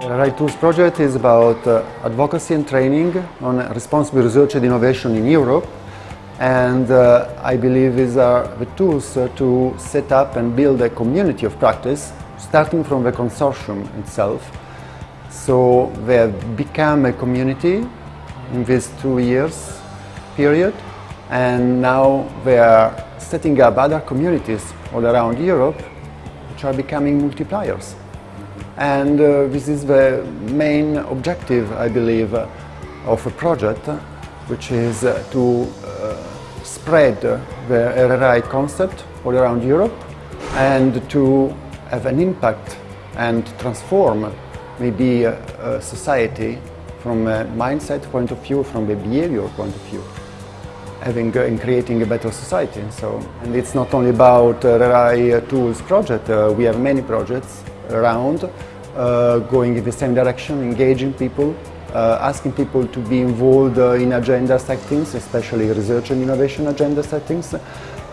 RRI Tools project is about uh, advocacy and training on responsible research and innovation in Europe and uh, I believe these are the tools uh, to set up and build a community of practice starting from the consortium itself. So they have become a community in these two years period and now they are setting up other communities all around Europe which are becoming multipliers. And uh, this is the main objective, I believe, of a project, which is uh, to uh, spread the RRI concept all around Europe and to have an impact and transform maybe a, a society from a mindset point of view, from a behavior point of view having in creating a better society. So, and it's not only about uh, RRI Tools project, uh, we have many projects around uh, going in the same direction, engaging people, uh, asking people to be involved uh, in agenda settings, especially research and innovation agenda settings.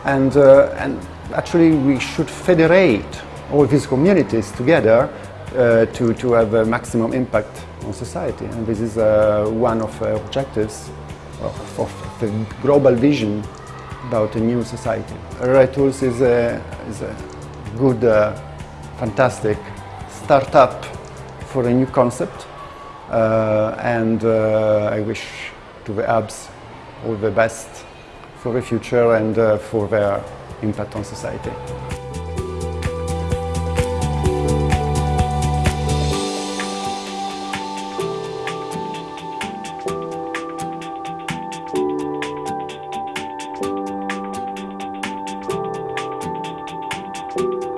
And, and actually we should federate all these communities together to, to have a maximum impact on society. And this is one of the objectives of, of the global vision about a new society. RRI Tools is a, is a good, uh, fantastic startup for a new concept uh, and uh, I wish to the hubs all the best for the future and uh, for their impact on society. you